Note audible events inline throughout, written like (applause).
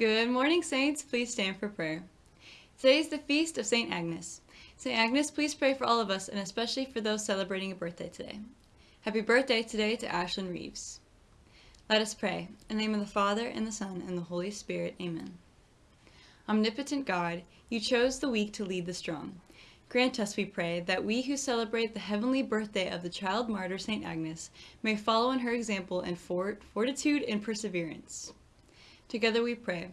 Good morning, Saints. Please stand for prayer. Today is the feast of St. Agnes. St. Agnes, please pray for all of us and especially for those celebrating a birthday today. Happy birthday today to Ashlyn Reeves. Let us pray. In the name of the Father, and the Son, and the Holy Spirit. Amen. Omnipotent God, you chose the weak to lead the strong. Grant us, we pray, that we who celebrate the heavenly birthday of the child martyr St. Agnes may follow in her example in fort fortitude and perseverance. Together we pray.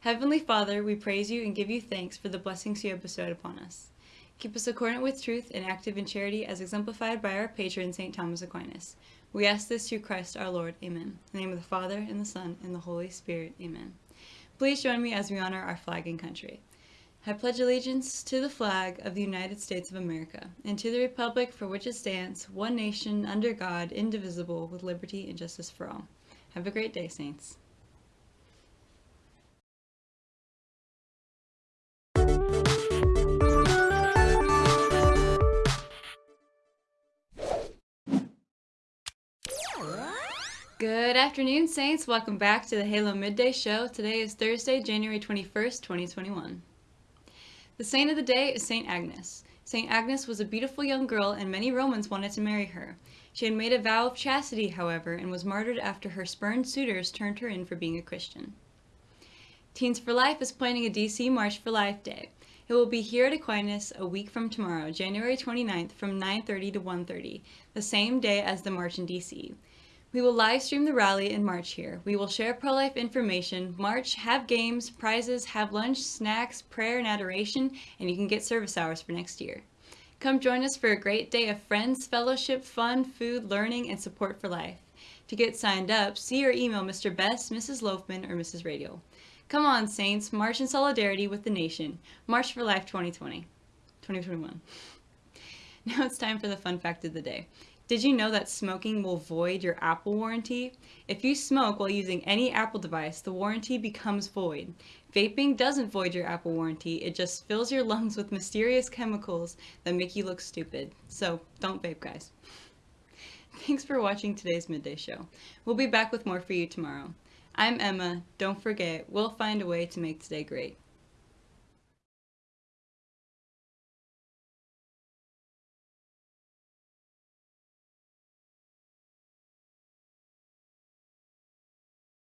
Heavenly Father, we praise you and give you thanks for the blessings you have bestowed upon us. Keep us accordant with truth and active in charity as exemplified by our patron, St. Thomas Aquinas. We ask this through Christ our Lord. Amen. In the name of the Father, and the Son, and the Holy Spirit. Amen. Please join me as we honor our flag and country. I pledge allegiance to the flag of the United States of America, and to the republic for which it stands, one nation, under God, indivisible, with liberty and justice for all. Have a great day, Saints. Good afternoon, Saints. Welcome back to the Halo Midday Show. Today is Thursday, January 21st, 2021. The saint of the day is St. Agnes. St. Agnes was a beautiful young girl and many Romans wanted to marry her. She had made a vow of chastity, however, and was martyred after her spurned suitors turned her in for being a Christian. Teens for Life is planning a DC March for Life Day. It will be here at Aquinas a week from tomorrow, January 29th from 9.30 to 1.30, the same day as the march in DC. We will live stream the rally and march here. We will share pro-life information, march, have games, prizes, have lunch, snacks, prayer, and adoration, and you can get service hours for next year. Come join us for a great day of friends, fellowship, fun, food, learning, and support for life. To get signed up, see or email Mr. Best, Mrs. Loafman, or Mrs. Radio. Come on, Saints, march in solidarity with the nation. March for Life 2020. 2021. (laughs) Now it's time for the fun fact of the day. Did you know that smoking will void your Apple warranty? If you smoke while using any Apple device, the warranty becomes void. Vaping doesn't void your Apple warranty, it just fills your lungs with mysterious chemicals that make you look stupid. So don't vape, guys. Thanks for watching today's Midday Show. We'll be back with more for you tomorrow. I'm Emma. Don't forget, we'll find a way to make today great.